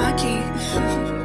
hockey.